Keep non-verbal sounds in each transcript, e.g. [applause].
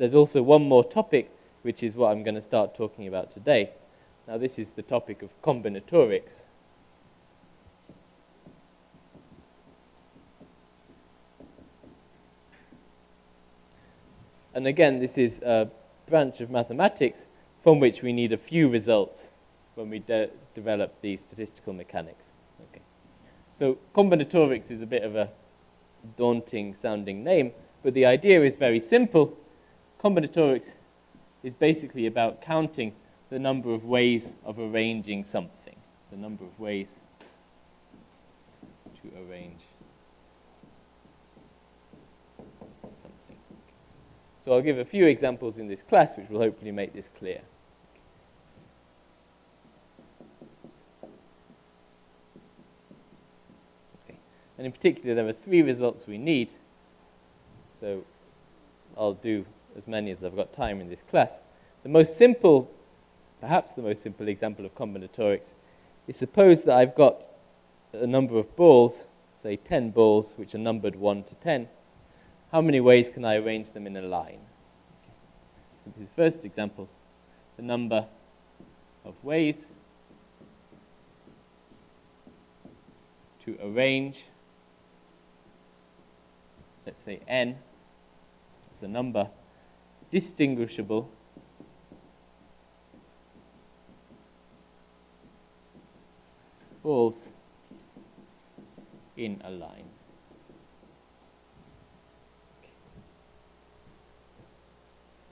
there's also one more topic, which is what I'm going to start talking about today. Now, this is the topic of combinatorics. And again, this is a branch of mathematics from which we need a few results when we de develop the statistical mechanics. Okay. So combinatorics is a bit of a daunting sounding name, but the idea is very simple. Combinatorics is basically about counting the number of ways of arranging something, the number of ways to arrange something. So I'll give a few examples in this class which will hopefully make this clear. Okay. And in particular, there are three results we need. So I'll do as many as I've got time in this class. The most simple, perhaps the most simple example of combinatorics is suppose that I've got a number of balls, say 10 balls, which are numbered 1 to 10. How many ways can I arrange them in a line? This is first example, the number of ways to arrange, let's say n, is the number distinguishable balls in a line.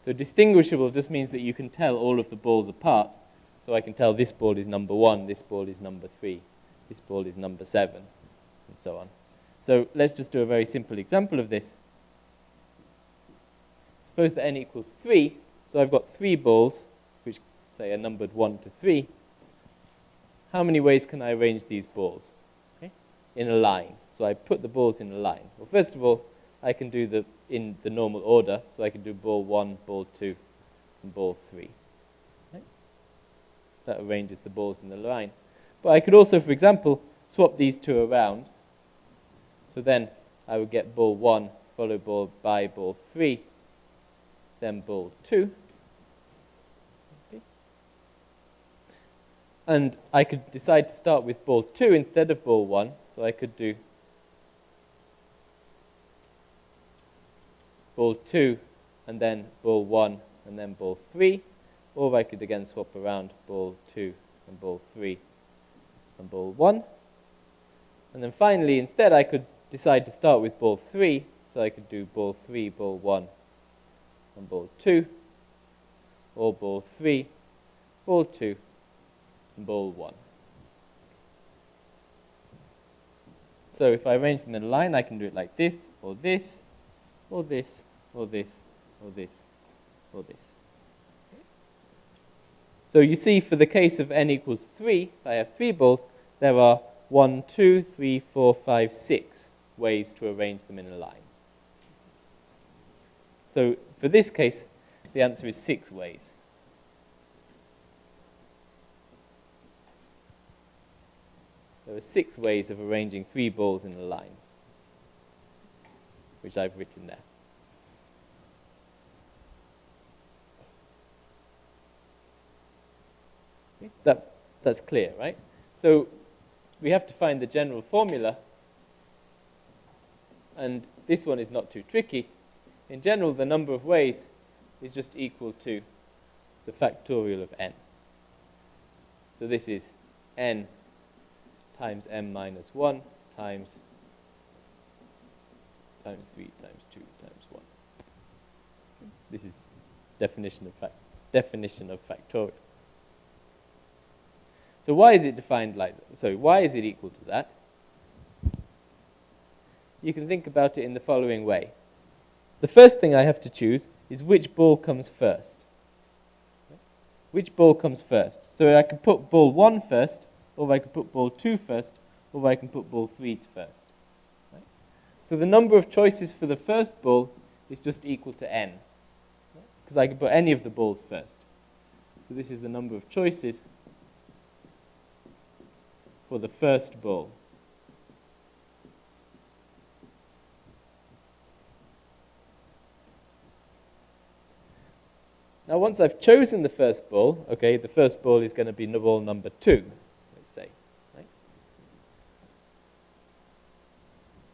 So distinguishable just means that you can tell all of the balls apart. So I can tell this ball is number one, this ball is number three, this ball is number seven, and so on. So let's just do a very simple example of this suppose that n equals 3, so I've got three balls, which say are numbered 1 to 3. How many ways can I arrange these balls? Okay? In a line. So I put the balls in a line. Well, first of all, I can do the in the normal order. So I can do ball 1, ball 2, and ball 3. Okay? That arranges the balls in the line. But I could also, for example, swap these two around. So then I would get ball 1 followed by ball 3 then ball 2. And I could decide to start with ball 2 instead of ball 1, so I could do ball 2 and then ball 1 and then ball 3, or I could again swap around ball 2 and ball 3 and ball 1. And then finally, instead, I could decide to start with ball 3, so I could do ball 3, ball 1, and ball 2, or ball 3, ball 2, and ball 1. So if I arrange them in a line, I can do it like this, or this, or this, or this, or this, or this. So you see, for the case of n equals 3, if I have three balls, there are 1, 2, 3, 4, 5, 6 ways to arrange them in a line. So for this case, the answer is six ways. There are six ways of arranging three balls in a line, which I've written there. That, that's clear, right? So we have to find the general formula, and this one is not too tricky in general, the number of ways is just equal to the factorial of n. So this is n times m minus 1 times times 3 times 2 times 1. This is definition of fact definition of factorial. So why is it defined like that? So why is it equal to that? You can think about it in the following way the first thing I have to choose is which ball comes first. Which ball comes first? So I can put ball 1 first, or I can put ball 2 first, or I can put ball 3 first. So the number of choices for the first ball is just equal to n, because I can put any of the balls first. So this is the number of choices for the first ball. Now, once I've chosen the first ball, okay, the first ball is going to be ball number two, let's say. Right?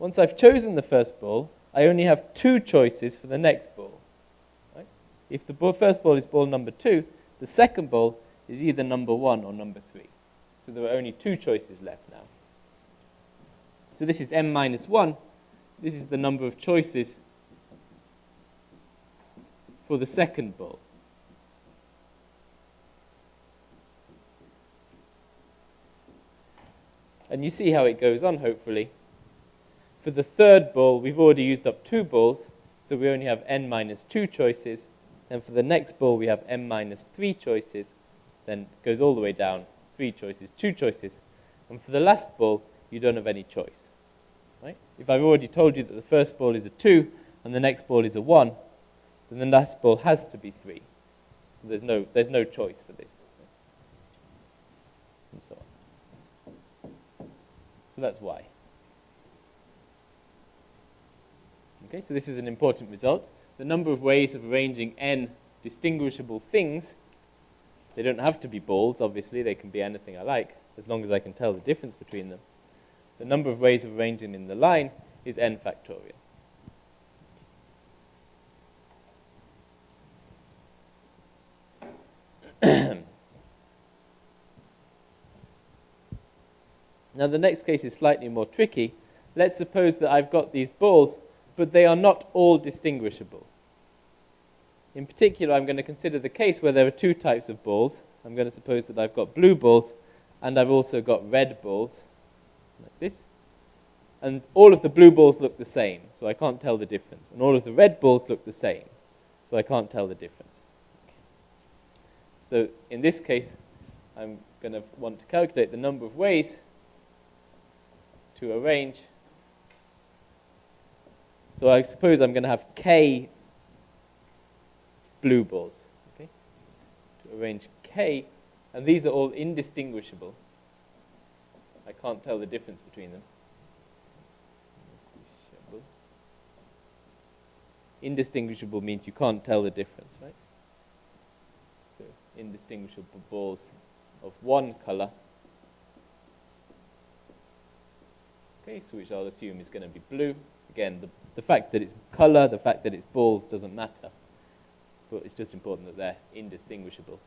Once I've chosen the first ball, I only have two choices for the next ball. Right? If the ball, first ball is ball number two, the second ball is either number one or number three. So there are only two choices left now. So this is m minus 1. This is the number of choices for the second ball. And you see how it goes on, hopefully. For the third ball, we've already used up two balls, so we only have n minus 2 choices. And for the next ball, we have n minus 3 choices. Then it goes all the way down, 3 choices, 2 choices. And for the last ball, you don't have any choice. Right? If I've already told you that the first ball is a 2 and the next ball is a 1, then the last ball has to be 3. So there's no, there's no choice for this. And so on. So that's why. Okay, so this is an important result. The number of ways of arranging n distinguishable things, they don't have to be balls, obviously, they can be anything I like, as long as I can tell the difference between them the number of ways of arranging in the line is n factorial. [clears throat] now the next case is slightly more tricky. Let's suppose that I've got these balls, but they are not all distinguishable. In particular, I'm going to consider the case where there are two types of balls. I'm going to suppose that I've got blue balls and I've also got red balls like this. And all of the blue balls look the same, so I can't tell the difference. And all of the red balls look the same, so I can't tell the difference. So in this case, I'm going to want to calculate the number of ways to arrange. So I suppose I'm going to have k blue balls. Okay? To arrange k, and these are all indistinguishable. I can't tell the difference between them. Indistinguishable means you can't tell the difference, right? So indistinguishable balls of one color. Okay, so which I'll assume is going to be blue. Again, the, the fact that it's color, the fact that it's balls doesn't matter. But it's just important that they're indistinguishable.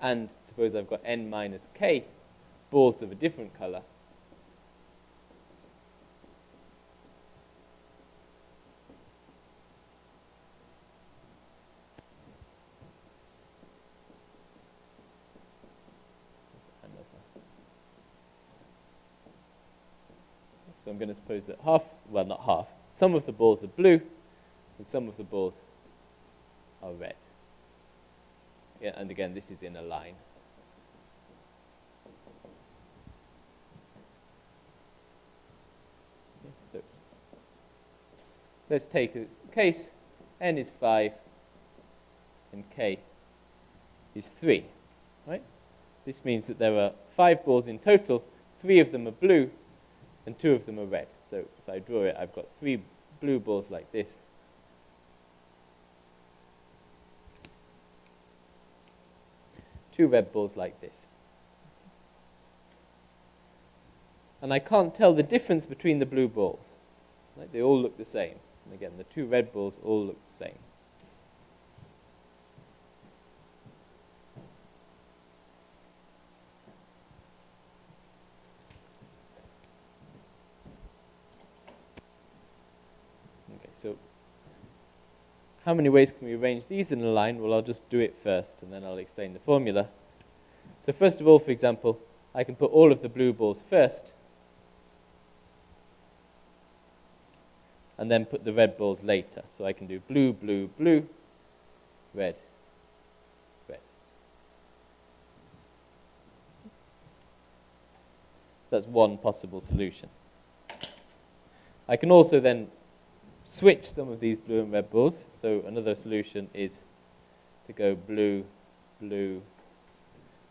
And suppose I've got n minus k balls of a different color. So I'm going to suppose that half, well not half, some of the balls are blue and some of the balls are red. Yeah, and again, this is in a line. so let's take this case. n is 5 and k is 3. Right? This means that there are five balls in total. Three of them are blue and two of them are red. So if I draw it, I've got three blue balls like this two red balls like this. And I can't tell the difference between the blue balls. They all look the same. And again, the two red balls all look the same. Okay, so how many ways can we arrange these in a line? Well, I'll just do it first, and then I'll explain the formula. So first of all, for example, I can put all of the blue balls first, and then put the red balls later. So I can do blue, blue, blue, red, red. That's one possible solution. I can also then switch some of these blue and red balls. So another solution is to go blue, blue,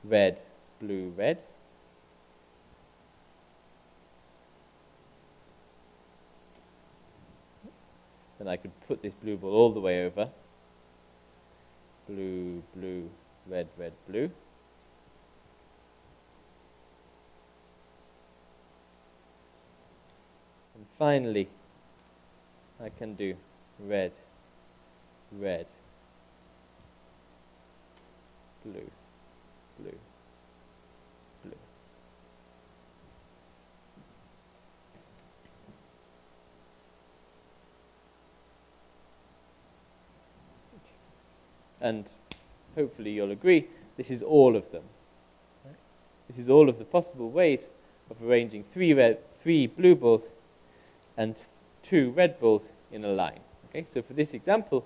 red, blue, red. Then I could put this blue ball all the way over blue, blue, red, red, blue. And finally, I can do red, red, blue, blue, blue. And hopefully you'll agree, this is all of them. This is all of the possible ways of arranging three, red, three blue balls and two red balls in a line. Okay, so for this example,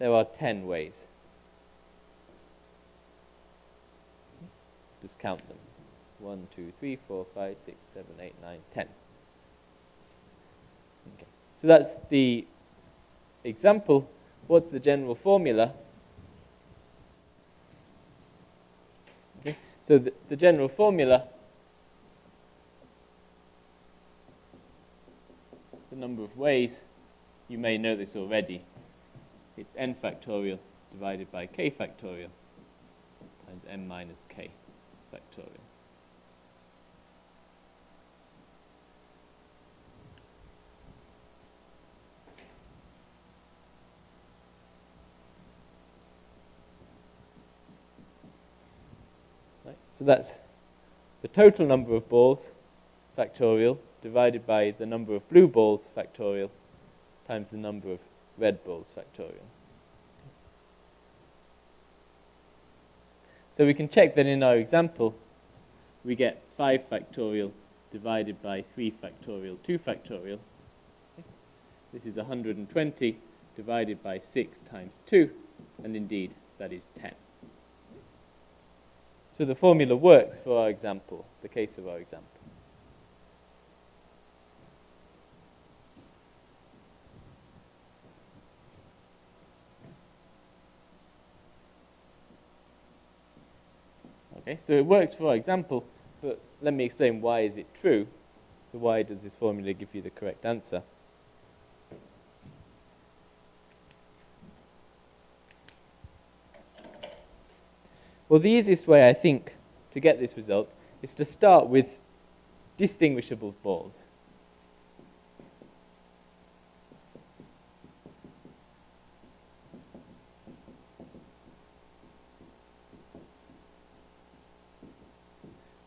there are 10 ways. Just count them. 1, 2, 3, 4, 5, 6, 7, 8, 9, 10. Okay. So that's the example. What's the general formula? Okay. So the, the general formula, number of ways, you may know this already. It's n factorial divided by k factorial times n minus k factorial. Right, so that's the total number of balls factorial divided by the number of blue balls factorial times the number of red balls factorial. So we can check that in our example, we get 5 factorial divided by 3 factorial 2 factorial. This is 120 divided by 6 times 2, and indeed, that is 10. So the formula works for our example, the case of our example. Okay, so it works for our example, but let me explain why is it true. So why does this formula give you the correct answer? Well, the easiest way, I think, to get this result is to start with distinguishable balls.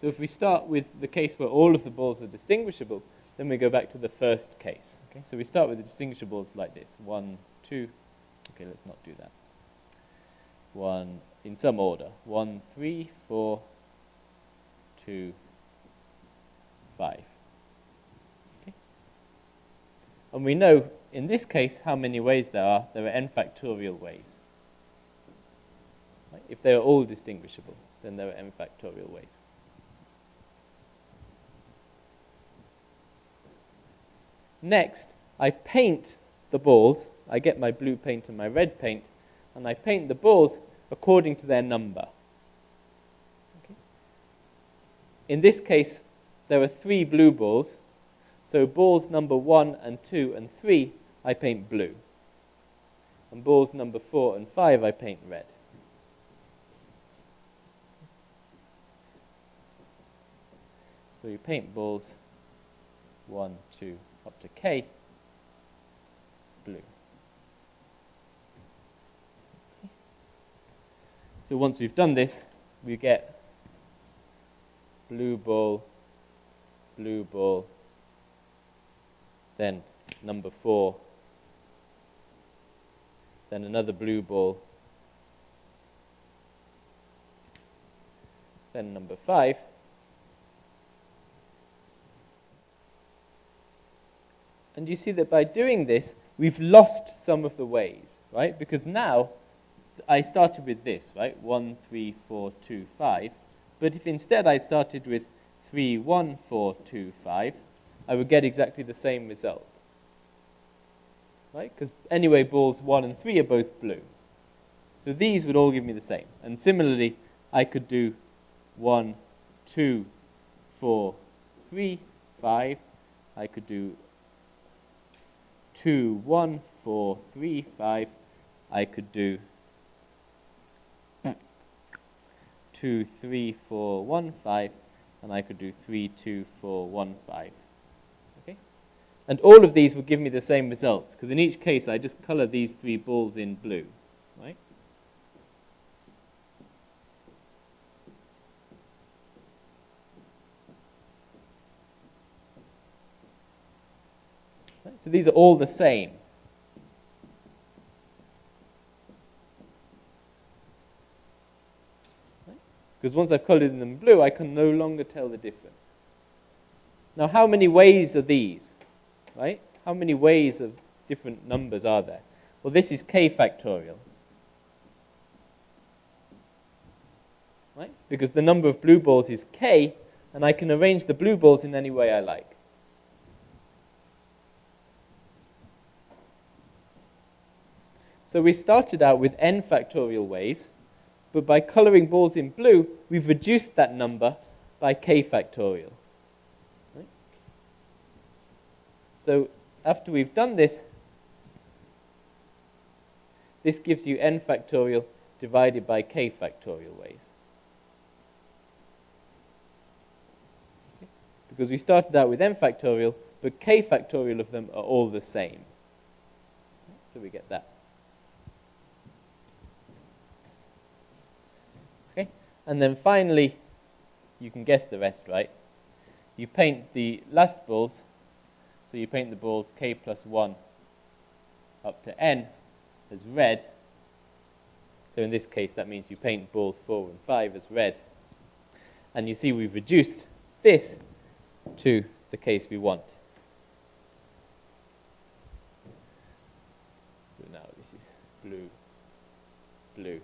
So if we start with the case where all of the balls are distinguishable, then we go back to the first case. Okay, so we start with the distinguishables like this. One, two. Okay, let's not do that. One, in some order. One, three, four, two, five. Okay. And we know, in this case, how many ways there are. There are n factorial ways. If they are all distinguishable, then there are n factorial ways. Next, I paint the balls. I get my blue paint and my red paint, and I paint the balls according to their number. Okay. In this case, there are three blue balls. So balls number one and two and three, I paint blue. And balls number four and five, I paint red. So you paint balls one, two, up to K, blue. So once we've done this, we get blue ball, blue ball, then number four, then another blue ball, then number five, And you see that by doing this, we've lost some of the ways, right? Because now I started with this, right? 1, 3, 4, 2, 5. But if instead I started with 3, 1, 4, 2, 5, I would get exactly the same result. Right? Because anyway, balls 1 and 3 are both blue. So these would all give me the same. And similarly, I could do 1, 2, 4, 3, 5. I could do 2, 1, 4, 3, 5, I could do 2, 3, 4, 1, 5, and I could do 3, 2, 4, 1, 5. Okay? And all of these will give me the same results, because in each case I just color these three balls in blue, right? So these are all the same. Because once I've colored them blue, I can no longer tell the difference. Now, how many ways are these? Right? How many ways of different numbers are there? Well, this is k factorial. Right? Because the number of blue balls is k, and I can arrange the blue balls in any way I like. So we started out with n factorial ways, but by coloring balls in blue, we've reduced that number by k factorial. Right? So after we've done this, this gives you n factorial divided by k factorial ways. Okay? Because we started out with n factorial, but k factorial of them are all the same. So we get that. And then finally, you can guess the rest, right? You paint the last balls, so you paint the balls k plus 1 up to n as red. So in this case, that means you paint balls 4 and 5 as red. And you see we've reduced this to the case we want. So now this is blue, blue.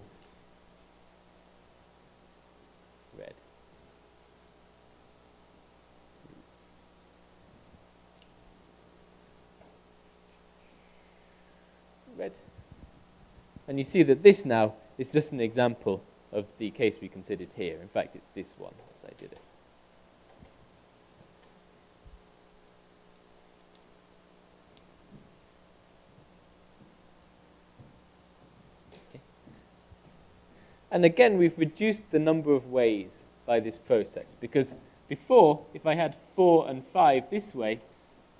And you see that this now is just an example of the case we considered here. In fact, it's this one as I did it. And again, we've reduced the number of ways by this process because before, if I had 4 and 5 this way,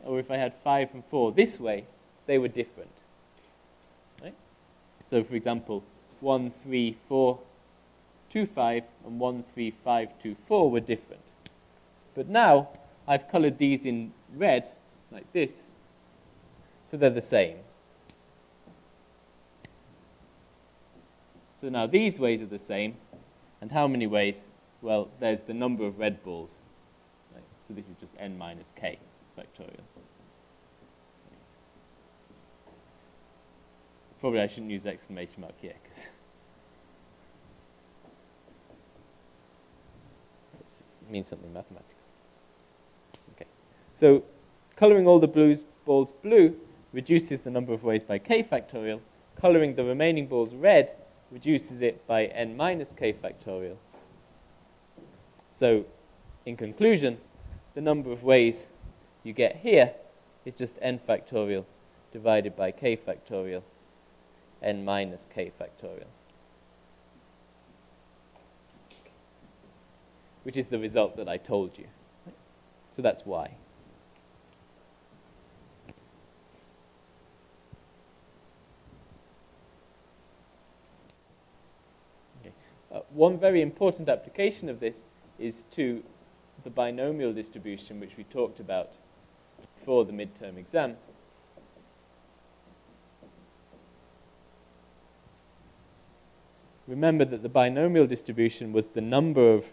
or if I had 5 and 4 this way, they were different. So for example, 1, 3, 4, 2, 5 and 1, 3, 5, 2, 4 were different. But now I've colored these in red, like this, so they're the same. So now these ways are the same. And how many ways? Well, there's the number of red balls. Right? So this is just n minus k factorial. Probably I shouldn't use exclamation mark here because it means something mathematical. Okay, so coloring all the blues, balls blue reduces the number of ways by k factorial. Coloring the remaining balls red reduces it by n minus k factorial. So, in conclusion, the number of ways you get here is just n factorial divided by k factorial n minus k factorial. Which is the result that I told you. So that's why. Uh, one very important application of this is to the binomial distribution which we talked about for the midterm exam. Remember that the binomial distribution was the number of,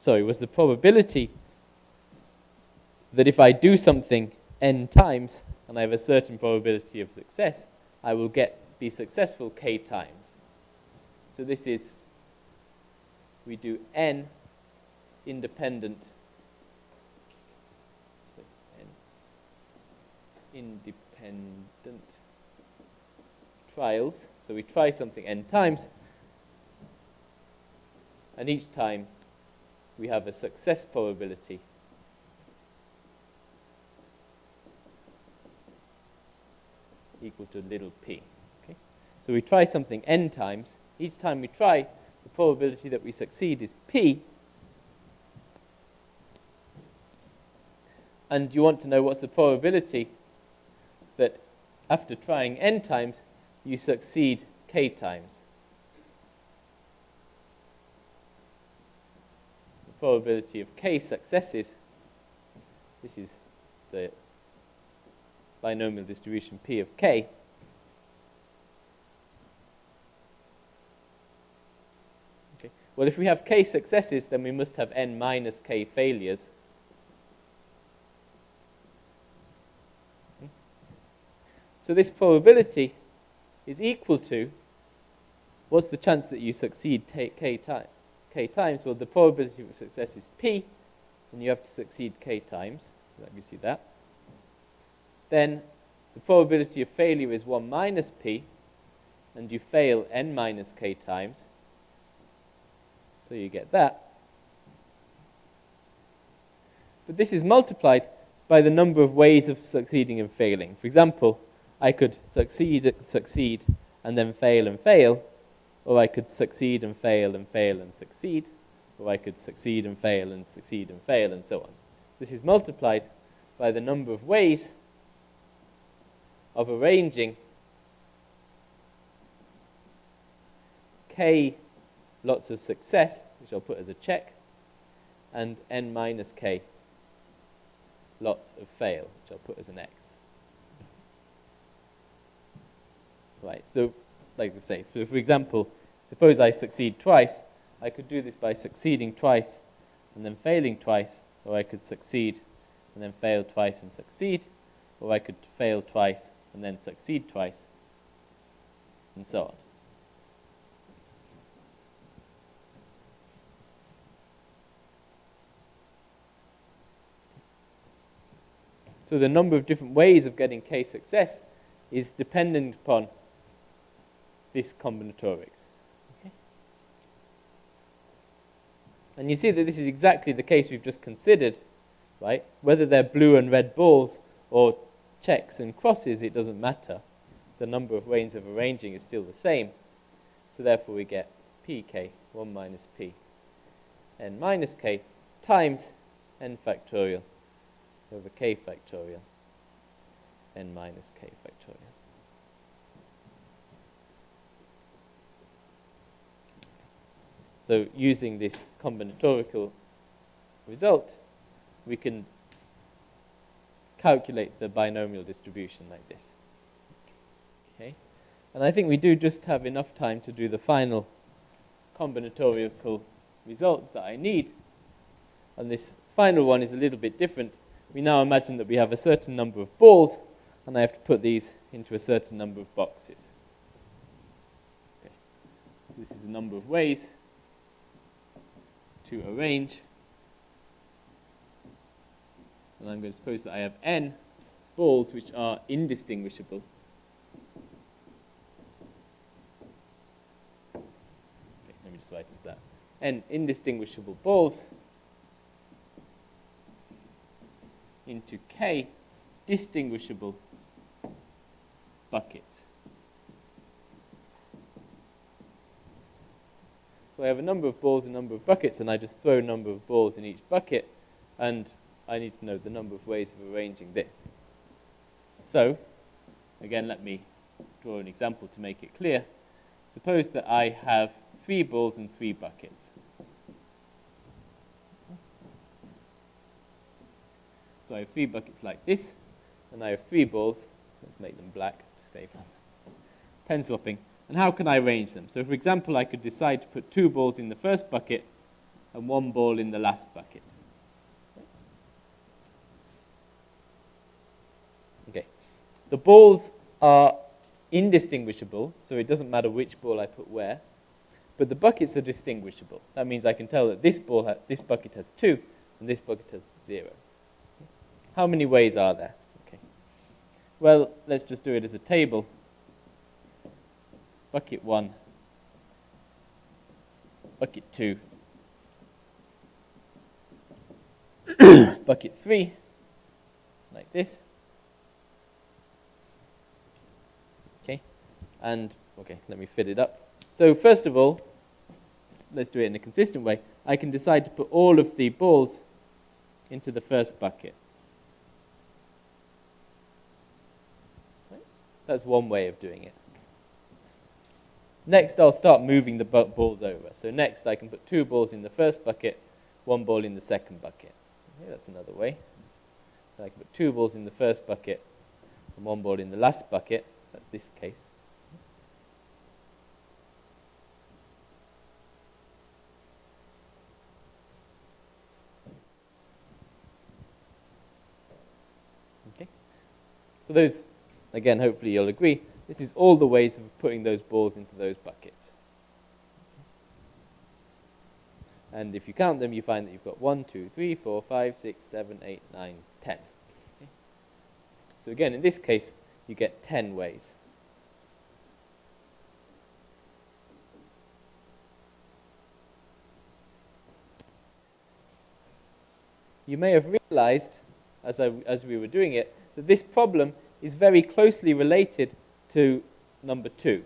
sorry, was the probability that if I do something n times, and I have a certain probability of success, I will get be successful k times. So this is, we do n independent, independent trials. So we try something n times, and each time we have a success probability equal to little p. Okay? So we try something n times. Each time we try, the probability that we succeed is P. And you want to know what's the probability that after trying n times, you succeed k times. Probability of k successes, this is the binomial distribution P of k, Okay. Well, if we have k successes, then we must have n minus k failures. Hmm. So this probability is equal to, what's the chance that you succeed k, time, k times? Well, the probability of success is p, and you have to succeed k times. So that gives you that. Then the probability of failure is 1 minus p, and you fail n minus k times. So you get that. But this is multiplied by the number of ways of succeeding and failing. For example, I could succeed, succeed, and then fail and fail, or I could succeed and fail and fail and succeed, or I could succeed and fail and succeed and fail, and so on. This is multiplied by the number of ways of arranging k lots of success, which I'll put as a check, and n minus k lots of fail, which I'll put as an x. Right, so like I say, so for example, suppose I succeed twice, I could do this by succeeding twice and then failing twice, or I could succeed and then fail twice and succeed, or I could fail twice and then succeed twice, and so on. So the number of different ways of getting k success is dependent upon this combinatorics. And you see that this is exactly the case we've just considered, right? Whether they're blue and red balls or checks and crosses, it doesn't matter. The number of ways of arranging is still the same. So therefore we get pk, 1 minus p, n minus k, times n factorial over k factorial n minus k factorial. So using this combinatorial result, we can calculate the binomial distribution like this. Okay, And I think we do just have enough time to do the final combinatorial result that I need. And this final one is a little bit different we now imagine that we have a certain number of balls, and I have to put these into a certain number of boxes. Okay. This is the number of ways to arrange. And I'm going to suppose that I have n balls which are indistinguishable. Let me just write as that. n indistinguishable balls into K distinguishable buckets. So I have a number of balls, and a number of buckets, and I just throw a number of balls in each bucket, and I need to know the number of ways of arranging this. So, again, let me draw an example to make it clear. Suppose that I have three balls and three buckets. So I have three buckets like this, and I have three balls. Let's make them black to save pen swapping. And how can I arrange them? So for example, I could decide to put two balls in the first bucket and one ball in the last bucket. Okay. The balls are indistinguishable, so it doesn't matter which ball I put where. But the buckets are distinguishable. That means I can tell that this ball, this bucket has two, and this bucket has zero. How many ways are there? Okay. Well, let's just do it as a table. Bucket 1, bucket 2, [coughs] bucket 3, like this. Okay, and okay, let me fit it up. So first of all, let's do it in a consistent way, I can decide to put all of the balls into the first bucket. That's one way of doing it. Next, I'll start moving the balls over. So next, I can put two balls in the first bucket, one ball in the second bucket. Okay, that's another way. So I can put two balls in the first bucket and one ball in the last bucket. That's this case. Okay. So those, again, hopefully you'll agree, this is all the ways of putting those balls into those buckets. And if you count them, you find that you've got 1, 2, 3, 4, 5, 6, 7, 8, 9, 10. Okay. So again, in this case, you get 10 ways. You may have realized, as, I, as we were doing it, that this problem is very closely related to number 2.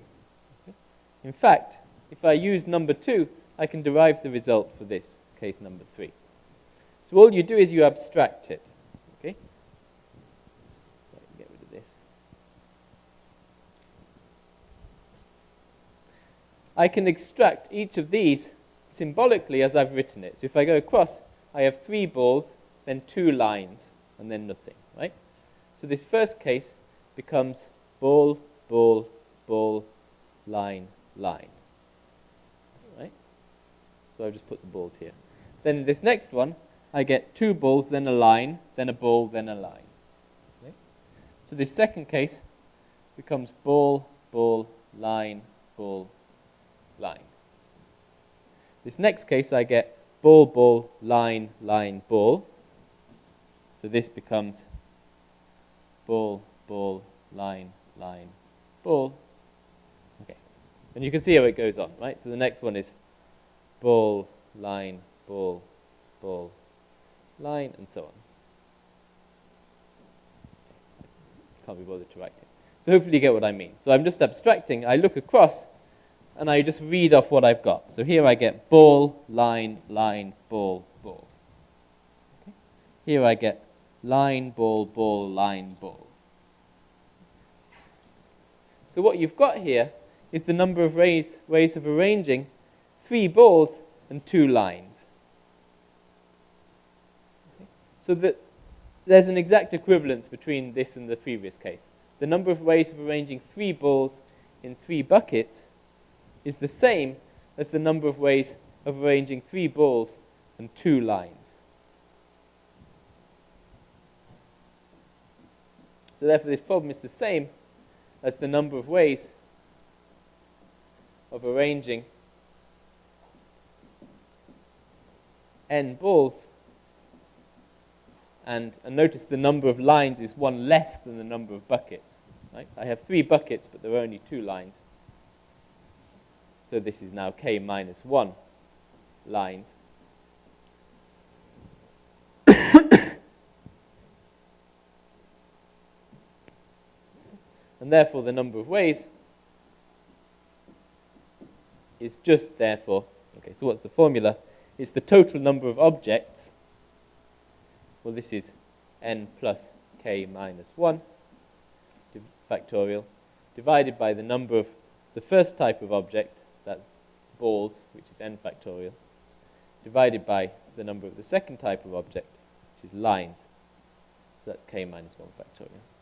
Okay. In fact, if I use number 2, I can derive the result for this, case number 3. So all you do is you abstract it. Okay? Get rid of this. I can extract each of these symbolically as I've written it. So if I go across, I have three balls, then two lines, and then nothing, right? So this first case becomes ball, ball, ball, line, line. Right? So I've just put the balls here. Then this next one, I get two balls, then a line, then a ball, then a line. Okay? So this second case becomes ball, ball, line, ball, line. This next case, I get ball, ball, line, line, ball. So this becomes ball, ball, line, line, ball. Okay. And you can see how it goes on, right? So the next one is ball, line, ball, ball, line, and so on. Can't be bothered to write it. So hopefully you get what I mean. So I'm just abstracting. I look across, and I just read off what I've got. So here I get ball, line, line, ball, ball. Okay. Here I get line, ball, ball, line, ball. So what you've got here is the number of ways, ways of arranging three balls and two lines. Okay. So that there's an exact equivalence between this and the previous case. The number of ways of arranging three balls in three buckets is the same as the number of ways of arranging three balls and two lines. So therefore this problem is the same as the number of ways of arranging n balls. And, and notice the number of lines is one less than the number of buckets. Right? I have three buckets, but there are only two lines. So this is now k minus 1 lines. Therefore the number of ways is just therefore, okay, so what's the formula? It's the total number of objects. Well, this is n plus k minus 1 factorial divided by the number of the first type of object, that's balls, which is n factorial, divided by the number of the second type of object, which is lines. So that's k minus 1 factorial.